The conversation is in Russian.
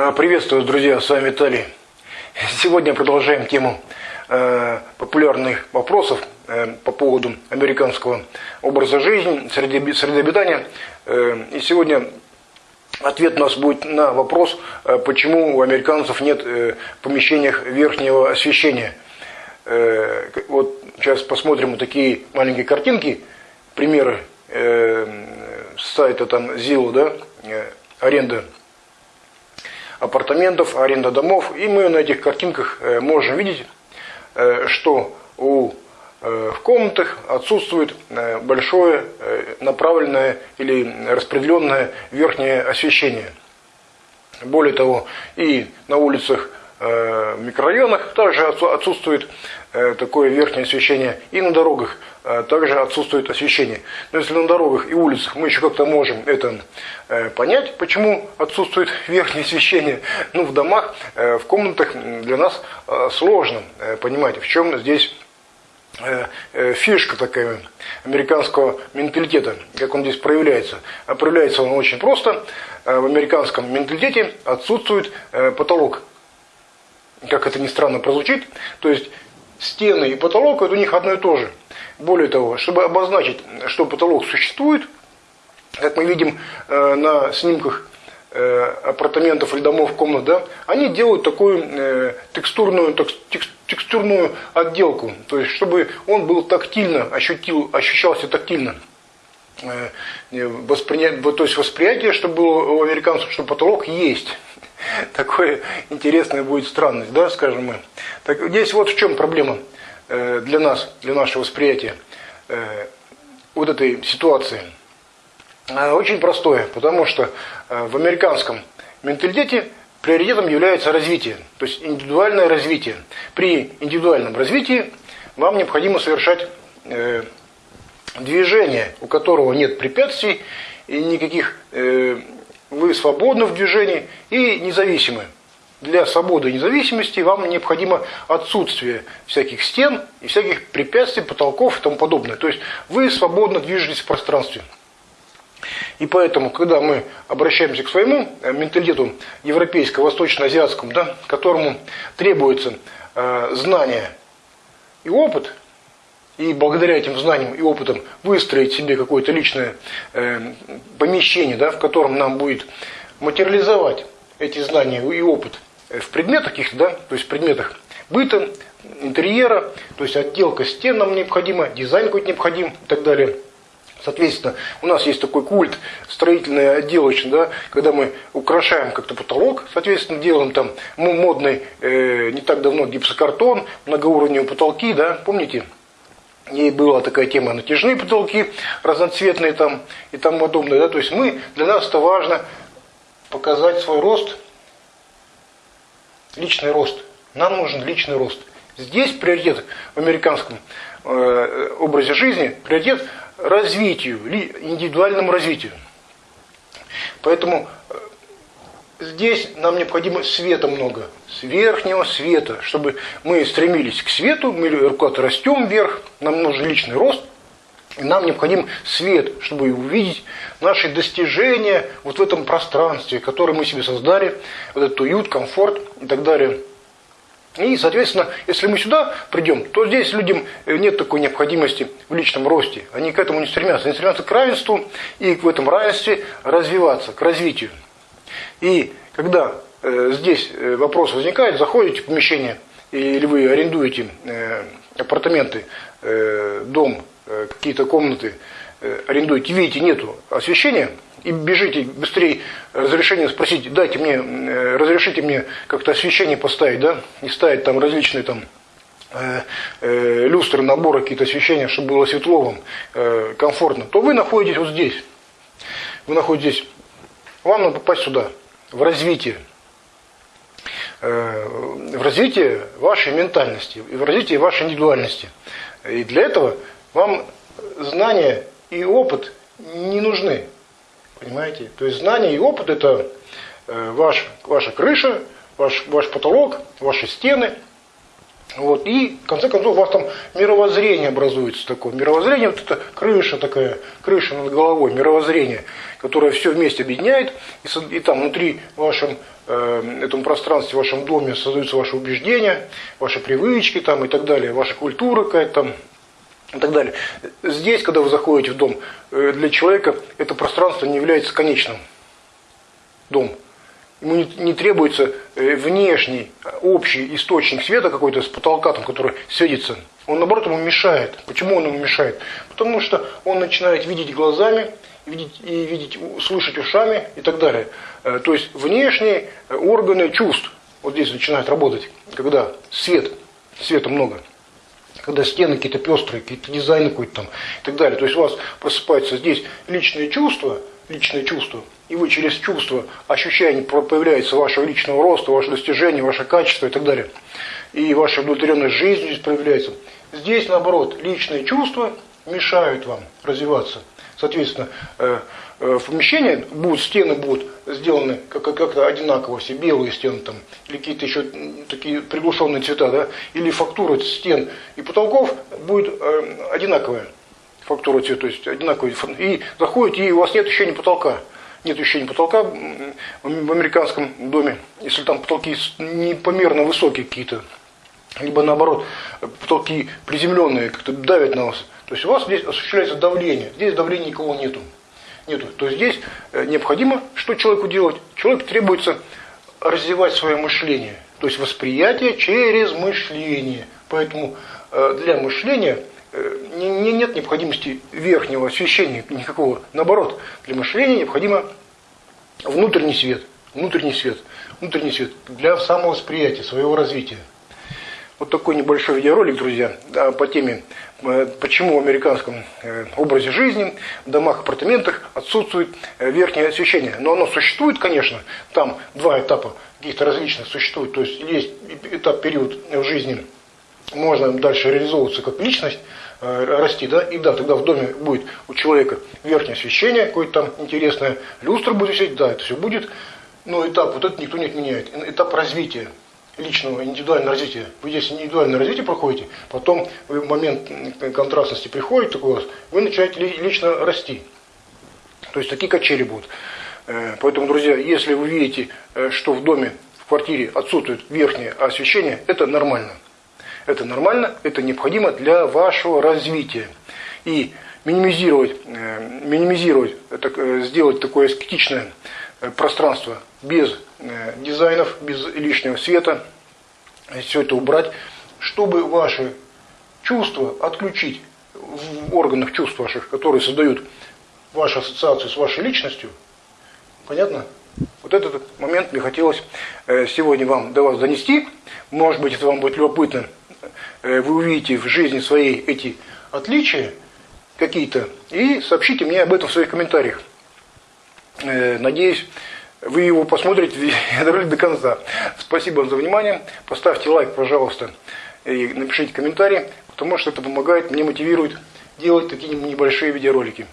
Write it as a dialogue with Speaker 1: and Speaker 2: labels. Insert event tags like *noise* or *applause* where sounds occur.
Speaker 1: А, приветствую, друзья, с вами Виталий. Сегодня продолжаем тему э, популярных вопросов э, по поводу американского образа жизни, среды, среды обитания. Э, и сегодня ответ у нас будет на вопрос, почему у американцев нет в помещениях верхнего освещения. Вот сейчас посмотрим вот такие маленькие картинки, примеры сайта там Zillow, да, аренда апартаментов, аренда домов. И мы на этих картинках э, можем видеть, э, что у, э, в комнатах отсутствует большое направленное или распределенное верхнее освещение. Более того, и на улицах микрорайонах также отсутствует такое верхнее освещение, и на дорогах а также отсутствует освещение. Но если на дорогах и улицах мы еще как-то можем это э, понять, почему отсутствует верхнее освещение, ну в домах, э, в комнатах для нас э, сложно понимать, в чем здесь фишка такая американского менталитета, как он здесь проявляется. А проявляется он очень просто. В американском менталитете отсутствует потолок. Как это ни странно прозвучит. То есть стены и потолок это у них одно и то же. Более того, чтобы обозначить, что потолок существует, как мы видим э, на снимках э, апартаментов или домов, комнат, да, они делают такую э, текстурную, текстурную отделку, то есть чтобы он был тактильно, ощутил, ощущался тактильно. Воспринять, то есть восприятие, чтобы было у американцев, что потолок есть. *laughs* Такое интересное будет странность, да, скажем мы. Так здесь вот в чем проблема. Э, для нас, для нашего восприятия э, вот этой ситуации? Очень простое, потому что э, в американском менталитете приоритетом является развитие, то есть индивидуальное развитие. При индивидуальном развитии вам необходимо совершать движение, у которого нет препятствий и никаких, вы свободны в движении и независимы для свободы и независимости вам необходимо отсутствие всяких стен и всяких препятствий, потолков и тому подобное. То есть вы свободно движетесь в пространстве. И поэтому, когда мы обращаемся к своему э, менталитету европейскому, восточно-азиатскому, да, которому требуется э, знание и опыт, и благодаря этим знаниям и опытам выстроить себе какое-то личное э, помещение, да, в котором нам будет материализовать эти знания и опыт в предметах каких-то, да, то есть в предметах быта, интерьера, то есть отделка стен нам необходима, дизайн какой-то необходим и так далее. Соответственно, у нас есть такой культ строительный, отделочный, да, когда мы украшаем как-то потолок, соответственно, делаем там модный, э, не так давно гипсокартон, многоуровневые потолки, да, помните? И была такая тема натяжные потолки, разноцветные там и тому подобное, да, то есть мы, для нас это важно показать свой рост – личный рост. Нам нужен личный рост. Здесь приоритет в американском э, образе жизни, приоритет развитию, индивидуальному развитию. Поэтому э, здесь нам необходимо света много, с верхнего света, чтобы мы стремились к свету, мы куда-то растем вверх, нам нужен личный рост, и нам необходим свет, чтобы увидеть наши достижения вот в этом пространстве, которое мы себе создали, вот этот уют, комфорт и так далее. И, соответственно, если мы сюда придем, то здесь людям нет такой необходимости в личном росте. Они к этому не стремятся. Они стремятся к равенству и в этом равенстве развиваться, к развитию. И когда э, здесь э, вопрос возникает, заходите в помещение, или вы арендуете э, апартаменты, э, дом, Э, какие-то комнаты э, арендуете, видите, нету освещения, и бежите быстрее разрешение спросить, дайте мне, э, разрешите мне как-то освещение поставить, да, и ставить там различные там э, э, люстры, наборы, какие-то освещения, чтобы было светло вам, комфортно, то вы находитесь вот здесь. Вы находитесь, вам надо попасть сюда, в развитие. Э, в развитие вашей ментальности, в развитие вашей индивидуальности. И для этого вам знания и опыт не нужны. Понимаете? То есть знания и опыт это э, ваш, ваша крыша, ваш, ваш потолок, ваши стены. Вот. И, в конце концов, у вас там мировоззрение образуется такое. Мировоззрение, вот это крыша такая, крыша над головой, мировоззрение, которое все вместе объединяет. И, и там внутри вашем э, этом пространстве, в вашем доме создаются ваши убеждения, ваши привычки там, и так далее, ваша культура какая-то там и так далее. Здесь, когда вы заходите в дом, э, для человека это пространство не является конечным. Дом. Ему не, не требуется э, внешний, общий источник света какой-то с потолка, там, который светится. Он, наоборот, ему мешает. Почему он ему мешает? Потому что он начинает видеть глазами, видеть, и видеть, слышать ушами и так далее. Э, то есть внешние органы чувств вот здесь начинают работать, когда свет, света много когда стены какие-то пестрые, какие-то дизайны какой-то там и так далее. То есть у вас просыпается здесь личные чувства, личные чувства, и вы через чувство, ощущение появляется вашего личного роста, ваше достижение, ваше качество и так далее. И ваша удовлетворенность жизнью здесь проявляется. Здесь, наоборот, личные чувства мешают вам развиваться. Соответственно, э, э, в помещении будут, стены будут сделаны как-то одинаково, все белые стены там, или какие-то еще такие приглушенные цвета, да, или фактура стен и потолков будет э, одинаковая фактура цвета, то есть одинаковая. И заходите, и у вас нет ощущения потолка. Нет ощущения потолка в американском доме, если там потолки непомерно высокие какие-то, либо наоборот, потолки приземленные, как-то давят на вас. То есть у вас здесь осуществляется давление, здесь давления никого нету. нету. То есть здесь э, необходимо, что человеку делать? Человеку требуется развивать свое мышление, то есть восприятие через мышление. Поэтому э, для мышления не, нет необходимости верхнего освещения никакого. Наоборот, для мышления необходимо внутренний свет, внутренний свет, внутренний свет для самовосприятия, своего развития. Вот такой небольшой видеоролик, друзья, по теме, э, почему в американском э, образе жизни, в домах, апартаментах отсутствует э, верхнее освещение. Но оно существует, конечно, там два этапа каких-то различных существует. То есть есть этап, период в жизни, можно дальше реализовываться как личность, расти, да, и да, тогда в доме будет у человека верхнее освещение, какое-то там интересное, люстра будет висеть, да, это все будет, но этап вот этот никто не отменяет, этап развития личного индивидуального развития. Вы здесь индивидуальное развитие проходите, потом в момент контрастности приходит такой у вас, вы начинаете лично расти. То есть такие качели будут. Э, поэтому, друзья, если вы видите, э, что в доме, в квартире отсутствует верхнее освещение, это нормально. Это нормально, это необходимо для вашего развития. И минимизировать, э, минимизировать сделать такое эстетичное пространство без Э, дизайнов, без лишнего света, все это убрать, чтобы ваши чувства отключить в органах чувств ваших, которые создают вашу ассоциацию с вашей личностью. Понятно? Вот этот момент мне хотелось э, сегодня вам до вас донести. Может быть, это вам будет любопытно. Э, вы увидите в жизни своей эти отличия какие-то и сообщите мне об этом в своих комментариях. Надеюсь, вы его посмотрите *laughs* до конца. Спасибо вам за внимание. Поставьте лайк, пожалуйста, и напишите комментарий, потому что это помогает, мне мотивирует делать такие небольшие видеоролики.